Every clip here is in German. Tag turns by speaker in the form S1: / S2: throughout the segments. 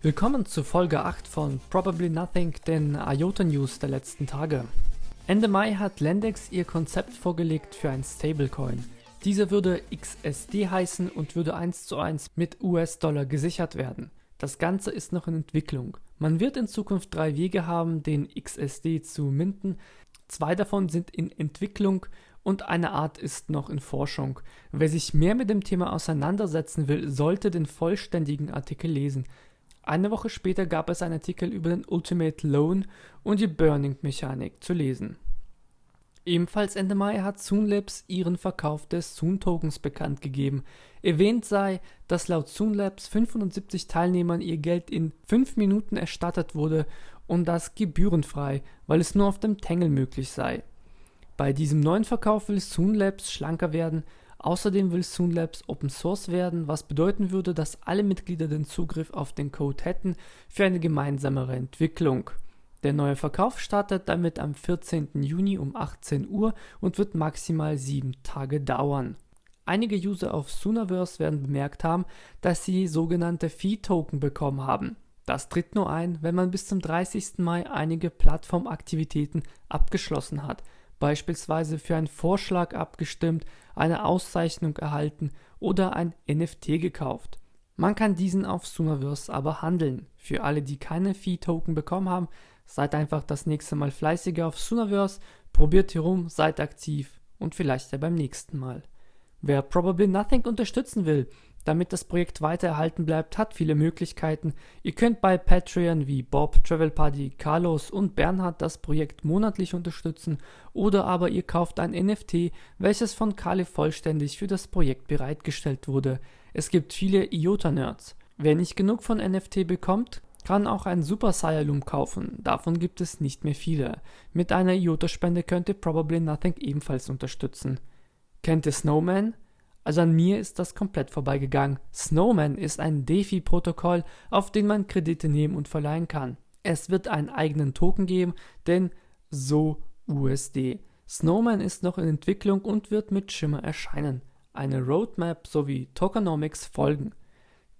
S1: Willkommen zu Folge 8 von Probably Nothing, den IOTA News der letzten Tage. Ende Mai hat Lendex ihr Konzept vorgelegt für ein Stablecoin. Dieser würde XSD heißen und würde 1 zu 1 mit US-Dollar gesichert werden. Das Ganze ist noch in Entwicklung. Man wird in Zukunft drei Wege haben, den XSD zu minten. Zwei davon sind in Entwicklung und eine Art ist noch in Forschung. Wer sich mehr mit dem Thema auseinandersetzen will, sollte den vollständigen Artikel lesen. Eine Woche später gab es einen Artikel über den Ultimate Loan und die Burning-Mechanik zu lesen. Ebenfalls Ende Mai hat Soonlabs ihren Verkauf des Soon-Tokens bekannt gegeben. Erwähnt sei, dass laut Soonlabs 570 Teilnehmern ihr Geld in 5 Minuten erstattet wurde und das gebührenfrei, weil es nur auf dem Tangle möglich sei. Bei diesem neuen Verkauf will Soonlabs schlanker werden, außerdem will Soonlabs Open Source werden, was bedeuten würde, dass alle Mitglieder den Zugriff auf den Code hätten für eine gemeinsamere Entwicklung. Der neue Verkauf startet damit am 14. Juni um 18 Uhr und wird maximal 7 Tage dauern. Einige User auf Soonaverse werden bemerkt haben, dass sie sogenannte Fee-Token bekommen haben. Das tritt nur ein, wenn man bis zum 30. Mai einige Plattformaktivitäten abgeschlossen hat, beispielsweise für einen Vorschlag abgestimmt, eine Auszeichnung erhalten oder ein NFT gekauft. Man kann diesen auf Soonaverse aber handeln. Für alle, die keine Fee-Token bekommen haben, Seid einfach das nächste Mal fleißiger auf Sooniverse, probiert hier rum, seid aktiv und vielleicht ja beim nächsten Mal. Wer Probably Nothing unterstützen will, damit das Projekt weiter erhalten bleibt, hat viele Möglichkeiten. Ihr könnt bei Patreon wie Bob, Travel Party, Carlos und Bernhard das Projekt monatlich unterstützen oder aber ihr kauft ein NFT, welches von Kale vollständig für das Projekt bereitgestellt wurde. Es gibt viele IOTA-Nerds. Wer nicht genug von NFT bekommt, kann auch ein Super Saiyan kaufen, davon gibt es nicht mehr viele. Mit einer IOTA-Spende könnt ihr Probably Nothing ebenfalls unterstützen. Kennt ihr Snowman? Also an mir ist das komplett vorbeigegangen. Snowman ist ein DeFi-Protokoll, auf den man Kredite nehmen und verleihen kann. Es wird einen eigenen Token geben, denn so USD. Snowman ist noch in Entwicklung und wird mit Shimmer erscheinen. Eine Roadmap sowie Tokenomics folgen.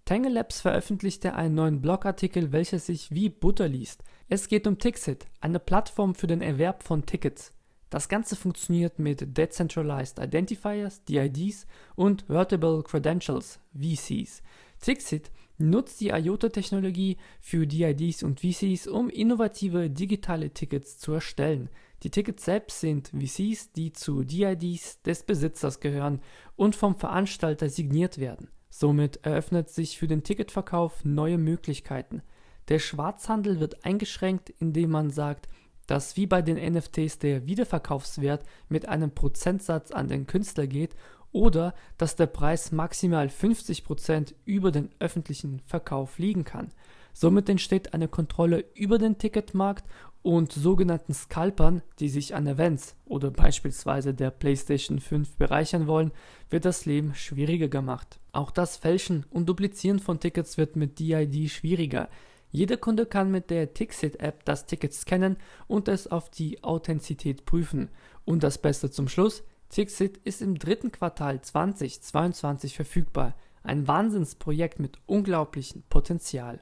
S1: Tangle Labs veröffentlichte einen neuen Blogartikel, welcher sich wie Butter liest. Es geht um Tixit, eine Plattform für den Erwerb von Tickets. Das Ganze funktioniert mit Decentralized Identifiers, DIDs und Vertible Credentials, VCs. Tixit nutzt die IOTA-Technologie für DIDs und VCs, um innovative digitale Tickets zu erstellen. Die Tickets selbst sind VCs, die zu DIDs des Besitzers gehören und vom Veranstalter signiert werden. Somit eröffnet sich für den Ticketverkauf neue Möglichkeiten. Der Schwarzhandel wird eingeschränkt, indem man sagt, dass wie bei den NFTs der Wiederverkaufswert mit einem Prozentsatz an den Künstler geht oder dass der Preis maximal 50% über den öffentlichen Verkauf liegen kann. Somit entsteht eine Kontrolle über den Ticketmarkt und sogenannten Scalpern, die sich an Events oder beispielsweise der PlayStation 5 bereichern wollen, wird das Leben schwieriger gemacht. Auch das Fälschen und Duplizieren von Tickets wird mit DID schwieriger. Jeder Kunde kann mit der Tixit-App das Ticket scannen und es auf die Authentizität prüfen. Und das Beste zum Schluss, Tixit ist im dritten Quartal 2022 verfügbar. Ein Wahnsinnsprojekt mit unglaublichem Potenzial.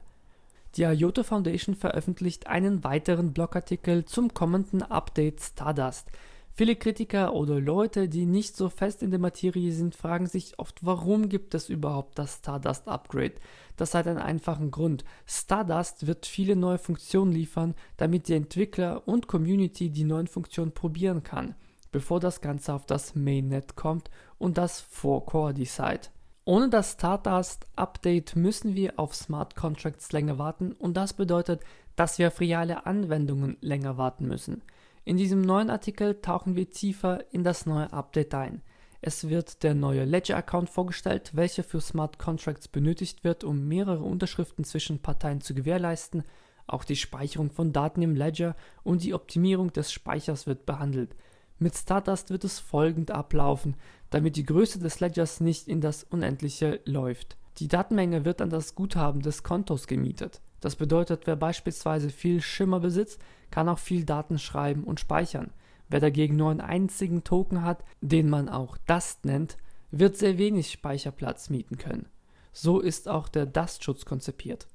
S1: Die IOTA Foundation veröffentlicht einen weiteren Blogartikel zum kommenden Update Stardust. Viele Kritiker oder Leute, die nicht so fest in der Materie sind, fragen sich oft, warum gibt es überhaupt das Stardust Upgrade? Das hat einen einfachen Grund. Stardust wird viele neue Funktionen liefern, damit die Entwickler und Community die neuen Funktionen probieren kann, bevor das Ganze auf das Mainnet kommt und das vor Core Decide. Ohne das Stardust-Update müssen wir auf Smart Contracts länger warten und das bedeutet, dass wir auf reale Anwendungen länger warten müssen. In diesem neuen Artikel tauchen wir tiefer in das neue Update ein. Es wird der neue Ledger-Account vorgestellt, welcher für Smart Contracts benötigt wird, um mehrere Unterschriften zwischen Parteien zu gewährleisten. Auch die Speicherung von Daten im Ledger und die Optimierung des Speichers wird behandelt. Mit Stardust wird es folgend ablaufen, damit die Größe des Ledgers nicht in das Unendliche läuft. Die Datenmenge wird an das Guthaben des Kontos gemietet. Das bedeutet, wer beispielsweise viel Schimmer besitzt, kann auch viel Daten schreiben und speichern. Wer dagegen nur einen einzigen Token hat, den man auch Dust nennt, wird sehr wenig Speicherplatz mieten können. So ist auch der Dust-Schutz konzipiert.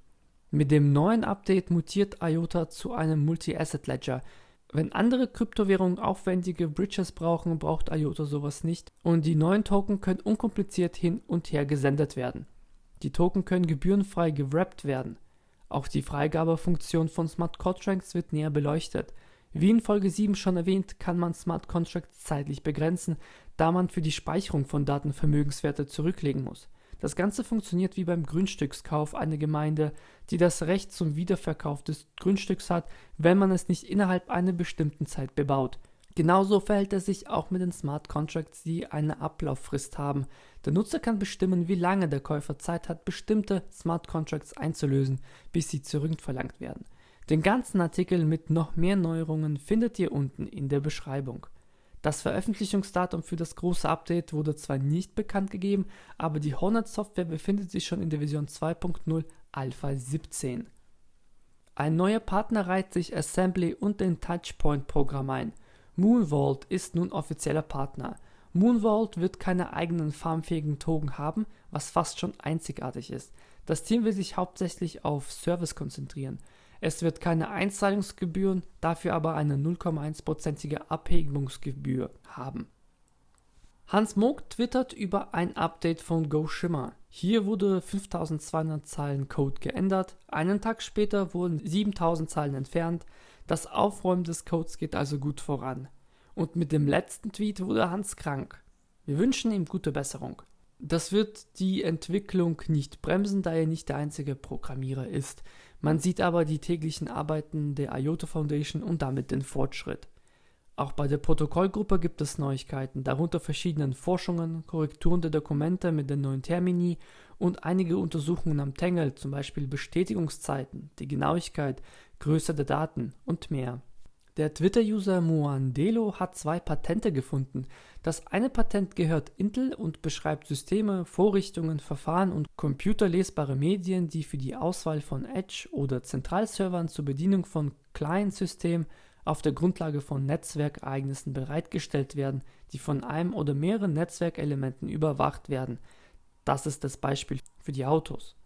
S1: Mit dem neuen Update mutiert IOTA zu einem Multi-Asset-Ledger. Wenn andere Kryptowährungen aufwendige Bridges brauchen, braucht IOTA sowas nicht und die neuen Token können unkompliziert hin und her gesendet werden. Die Token können gebührenfrei gewrappt werden. Auch die Freigabefunktion von Smart Contracts wird näher beleuchtet. Wie in Folge 7 schon erwähnt, kann man Smart Contracts zeitlich begrenzen, da man für die Speicherung von Daten Vermögenswerte zurücklegen muss. Das Ganze funktioniert wie beim Grundstückskauf einer Gemeinde, die das Recht zum Wiederverkauf des Grundstücks hat, wenn man es nicht innerhalb einer bestimmten Zeit bebaut. Genauso verhält es sich auch mit den Smart Contracts, die eine Ablauffrist haben. Der Nutzer kann bestimmen, wie lange der Käufer Zeit hat, bestimmte Smart Contracts einzulösen, bis sie zurückverlangt werden. Den ganzen Artikel mit noch mehr Neuerungen findet ihr unten in der Beschreibung. Das Veröffentlichungsdatum für das große Update wurde zwar nicht bekannt gegeben, aber die Hornet Software befindet sich schon in der Version 2.0 Alpha 17. Ein neuer Partner reiht sich Assembly und den Touchpoint Programm ein. Moonvault ist nun offizieller Partner. Moonvault wird keine eigenen farmfähigen Token haben, was fast schon einzigartig ist. Das Team will sich hauptsächlich auf Service konzentrieren. Es wird keine Einzahlungsgebühren, dafür aber eine 0,1%ige Abhebungsgebühr haben. Hans Moog twittert über ein Update von GoShimmer. Hier wurde 5200 Zeilen Code geändert, einen Tag später wurden 7000 Zeilen entfernt, das Aufräumen des Codes geht also gut voran. Und mit dem letzten Tweet wurde Hans krank. Wir wünschen ihm gute Besserung. Das wird die Entwicklung nicht bremsen, da er nicht der einzige Programmierer ist. Man sieht aber die täglichen Arbeiten der IOTA Foundation und damit den Fortschritt. Auch bei der Protokollgruppe gibt es Neuigkeiten, darunter verschiedene Forschungen, Korrekturen der Dokumente mit den neuen Termini und einige Untersuchungen am Tangle, zum Beispiel Bestätigungszeiten, die Genauigkeit, Größe der Daten und mehr. Der Twitter-User Muandelo hat zwei Patente gefunden. Das eine Patent gehört Intel und beschreibt Systeme, Vorrichtungen, Verfahren und computerlesbare Medien, die für die Auswahl von Edge- oder Zentralservern zur Bedienung von Client-Systemen auf der Grundlage von Netzwerkereignissen bereitgestellt werden, die von einem oder mehreren Netzwerkelementen überwacht werden. Das ist das Beispiel für die Autos.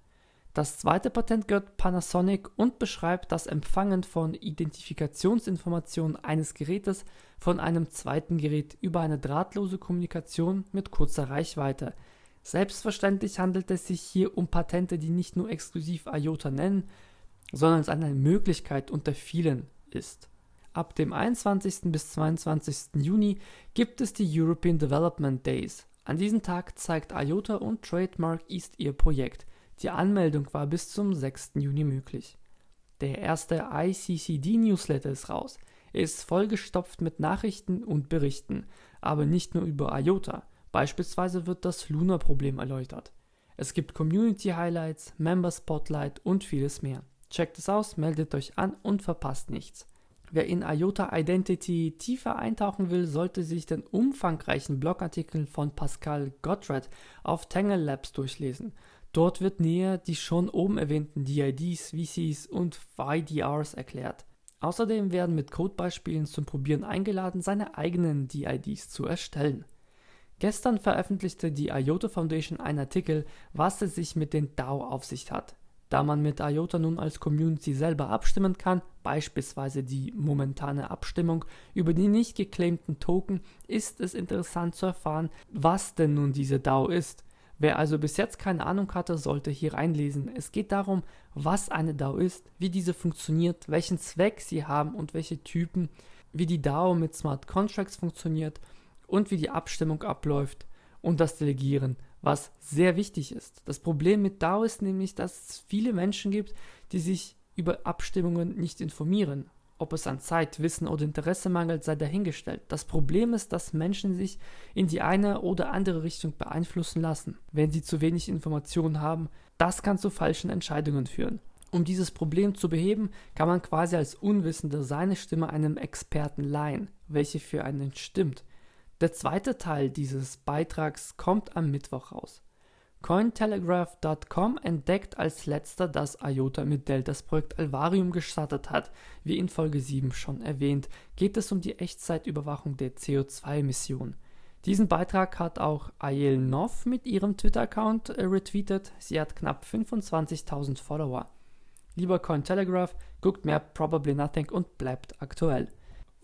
S1: Das zweite Patent gehört Panasonic und beschreibt das Empfangen von Identifikationsinformationen eines Gerätes von einem zweiten Gerät über eine drahtlose Kommunikation mit kurzer Reichweite. Selbstverständlich handelt es sich hier um Patente, die nicht nur exklusiv IOTA nennen, sondern es eine Möglichkeit unter vielen ist. Ab dem 21. bis 22. Juni gibt es die European Development Days. An diesem Tag zeigt IOTA und Trademark East ihr Projekt – die Anmeldung war bis zum 6. Juni möglich. Der erste ICCD-Newsletter ist raus. Er ist vollgestopft mit Nachrichten und Berichten, aber nicht nur über IOTA. Beispielsweise wird das Luna-Problem erläutert. Es gibt Community-Highlights, Member-Spotlight und vieles mehr. Checkt es aus, meldet euch an und verpasst nichts. Wer in IOTA Identity tiefer eintauchen will, sollte sich den umfangreichen Blogartikel von Pascal Gottred auf Tangle Labs durchlesen. Dort wird näher die schon oben erwähnten DIDs, VCs und YDRs erklärt. Außerdem werden mit Codebeispielen zum Probieren eingeladen, seine eigenen DIDs zu erstellen. Gestern veröffentlichte die IOTA Foundation einen Artikel, was es sich mit den DAO auf sich hat. Da man mit IOTA nun als Community selber abstimmen kann, beispielsweise die momentane Abstimmung über die nicht geclaimten Token, ist es interessant zu erfahren, was denn nun diese DAO ist. Wer also bis jetzt keine Ahnung hatte, sollte hier reinlesen. Es geht darum, was eine DAO ist, wie diese funktioniert, welchen Zweck sie haben und welche Typen, wie die DAO mit Smart Contracts funktioniert und wie die Abstimmung abläuft und das Delegieren, was sehr wichtig ist. Das Problem mit DAO ist nämlich, dass es viele Menschen gibt, die sich über Abstimmungen nicht informieren ob es an Zeit, Wissen oder Interesse mangelt, sei dahingestellt. Das Problem ist, dass Menschen sich in die eine oder andere Richtung beeinflussen lassen, wenn sie zu wenig Informationen haben. Das kann zu falschen Entscheidungen führen. Um dieses Problem zu beheben, kann man quasi als Unwissender seine Stimme einem Experten leihen, welche für einen stimmt. Der zweite Teil dieses Beitrags kommt am Mittwoch raus. Cointelegraph.com entdeckt als letzter, dass IOTA mit Dell das Projekt Alvarium gestartet hat. Wie in Folge 7 schon erwähnt, geht es um die Echtzeitüberwachung der CO2-Emissionen. Diesen Beitrag hat auch Ayel Nov mit ihrem Twitter-Account äh, retweetet. Sie hat knapp 25.000 Follower. Lieber Cointelegraph, guckt mehr Probably Nothing und bleibt aktuell.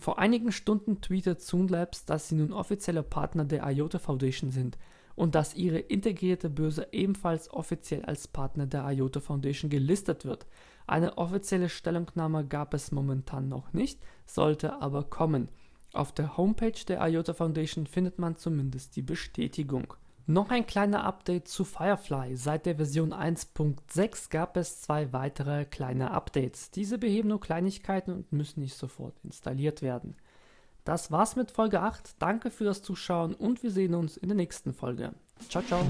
S1: Vor einigen Stunden tweetet Zoonlabs, dass sie nun offizieller Partner der IOTA Foundation sind und dass ihre integrierte Börse ebenfalls offiziell als Partner der IOTA Foundation gelistet wird. Eine offizielle Stellungnahme gab es momentan noch nicht, sollte aber kommen. Auf der Homepage der IOTA Foundation findet man zumindest die Bestätigung. Noch ein kleiner Update zu Firefly. Seit der Version 1.6 gab es zwei weitere kleine Updates. Diese beheben nur Kleinigkeiten und müssen nicht sofort installiert werden. Das war's mit Folge 8. Danke für das Zuschauen und wir sehen uns in der nächsten Folge. Ciao, ciao.